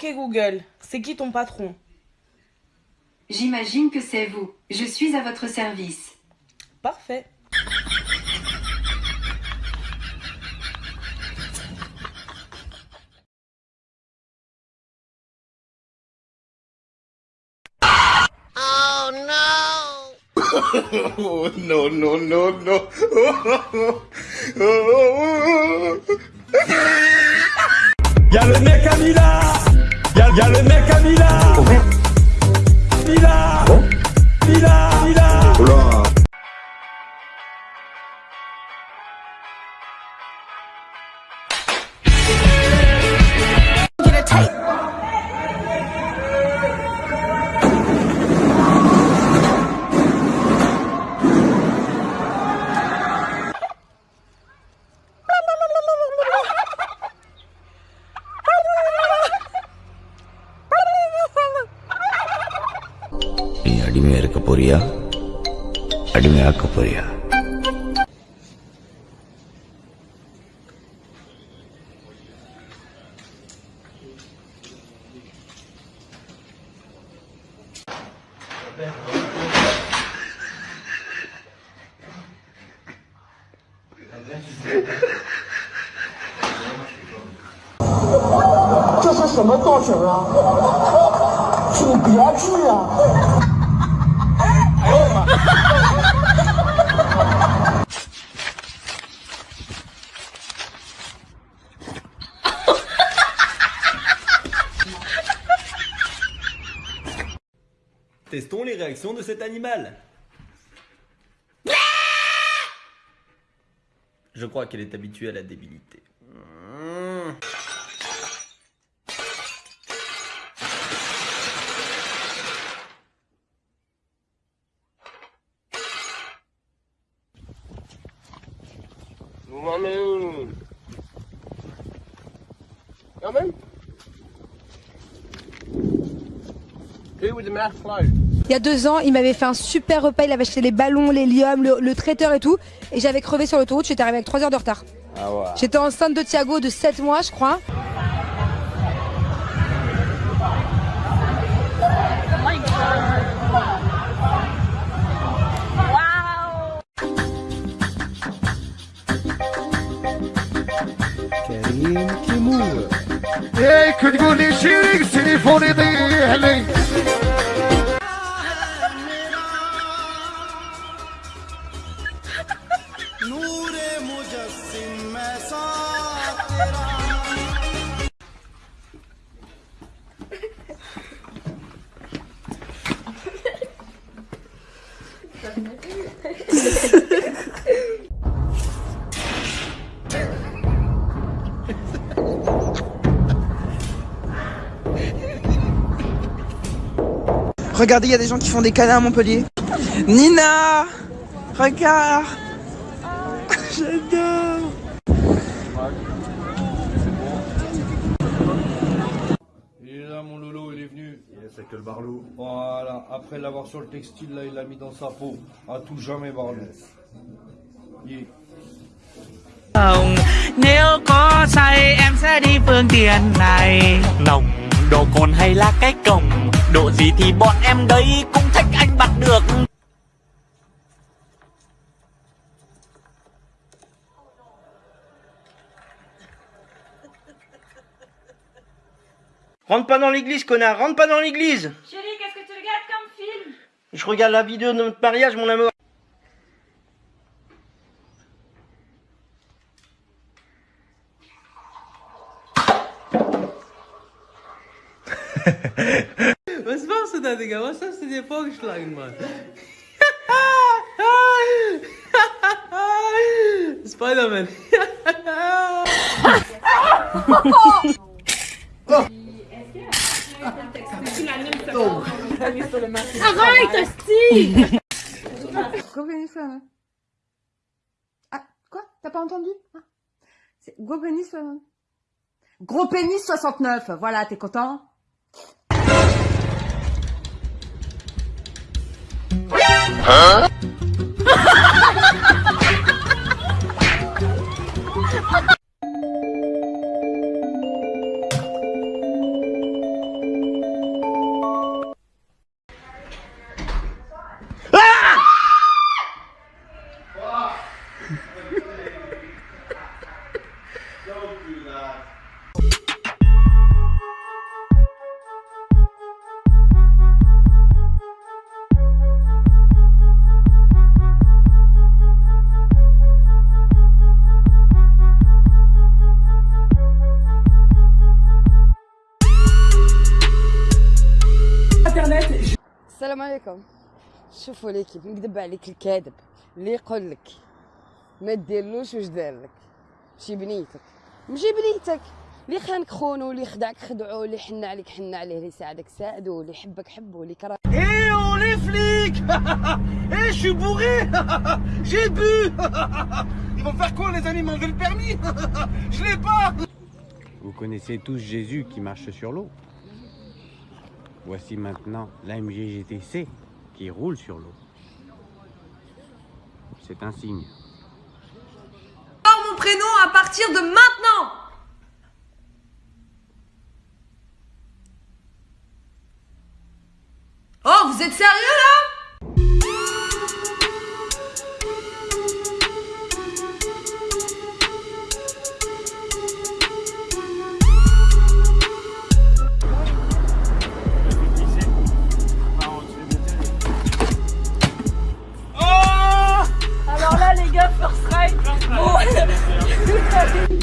Ok Google, c'est qui ton patron? J'imagine que c'est vous. Je suis à votre service. Parfait. Oh no! oh no no no no! Y'a le mec à Mila Y'a y a le mec à Mila Mila Mila Mila 这是什么造型啊？挺别致啊！哎呀妈！Testons les réactions de cet animal. Je crois qu'elle est habituée à la débilité. Il y a deux ans, il m'avait fait un super repas, il avait acheté les ballons, l'hélium, le, le traiteur et tout. Et j'avais crevé sur l'autoroute, j'étais arrivé avec 3 heures de retard. J'étais enceinte de Thiago de 7 mois, je crois. هيك تقولي شيرك تليفوني يضيع لي Regardez, il y a des gens qui font des câlins à Montpellier. Nina Regarde J'adore Il est là, mon Lolo, il est venu. C'est que le Barlou. Voilà, après l'avoir sur le textile, là, il l'a mis dans sa peau. À tout jamais, Barlou. Yeah. Nếu có say em sẽ đi phương tiện này Nồng độ cồn hay là cái cổng Độ gì thì bọn em đây cũng thích anh bắt được. Rentre pas dans l'église, connard, rentre pas dans l'église. Chérie, qu'est-ce que tu regardes comme film? Je regarde la vidéo de notre mariage, mon amour. Was machst du da, Digga? Was hast du dir vorgeschlagen, Mann? Spider-Man. Arrête, hostie Gros pénis 69. Ah, quoi? T'as pas entendu? Ah. C'est Gros pénis 69. Gros pénis 69, voilà, t'es content? Huh? عليكم. شوفوا ليكيب نكذب عليك الكاذب. اللي يقول لك ما ديرلوش واش دار لك. ماشي بنيتك. ماشي بنيتك. اللي خانك خونو اللي خدعك خدعو اللي حن عليك حن عليه اللي ساعدك ساعدو اللي حبك حبو اللي كره les flics Eh je suis bourré! J'ai bu! Ils vont faire quoi les amis M'enlever le permis? Je l'ai pas! Vous connaissez tous Jésus qui marche sur l'eau. Voici maintenant l'AMG GTC qui roule sur l'eau. C'est un signe. Sors mon prénom à partir de maintenant Oh, vous êtes sérieux?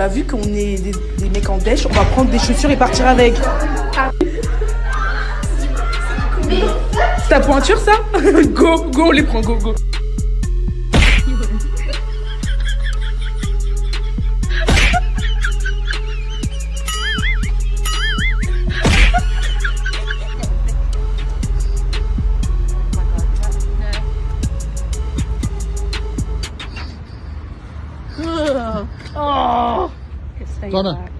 Bah vu qu'on est des, des mecs en dèche, on va prendre des chaussures et partir avec. Ta pointure ça? Go, go, on les prend, go, go. stay Connor. back.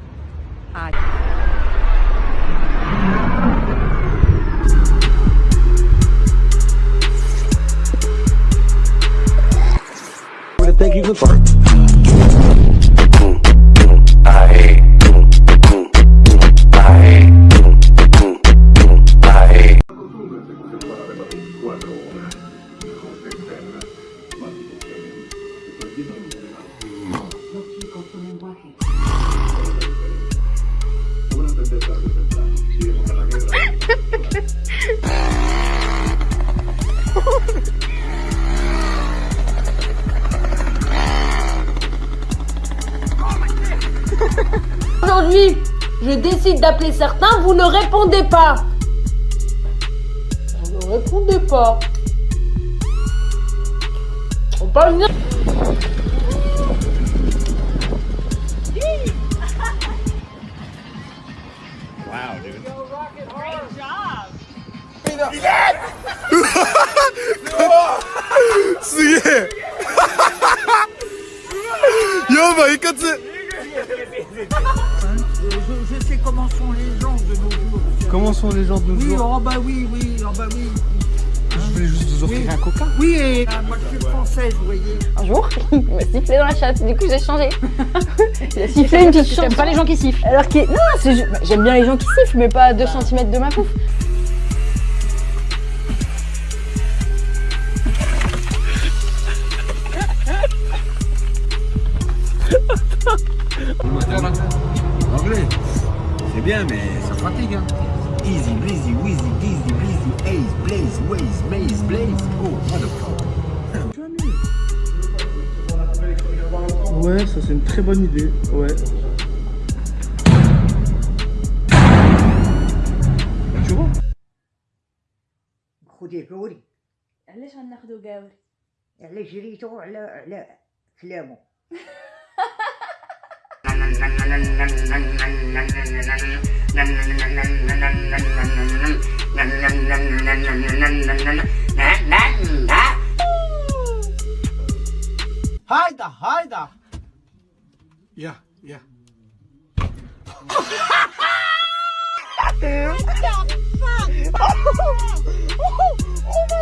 Thank you for. D'appeler certains, vous ne répondez pas. Vous ne répondez pas. On peut Je, je sais comment sont les gens de nos jours. Comment sont les gens de nos Oui, jours oh bah oui, oui, oh bah oui. Je voulais juste vous offrir Oui. un coca. Oui, et ah, moi je suis française, vous voyez. Un jour, il m'a sifflé dans la chatte. Du coup, j'ai changé. il a sifflé une petite chanson. J'aime pas les gens qui sifflent. Alors que non, bah, j'aime bien les gens qui sifflent, mais pas à 2 cm de ma pouffe. Anglais, c'est bien, mais ça fatigue. Hein. Easy, breezy, wheezy, dizzy, breezy, ace, blaze, waze, maze, blaze. Oh, motherfucker. Ouais, ça c'est une très bonne idée. Ouais. Tu vois خذي قوري علاش غناخدو قاوري على جريتو على على كلامه Hayda hayda. Ya ya. Yeah yeah. oh, oh, oh, oh, oh, oh,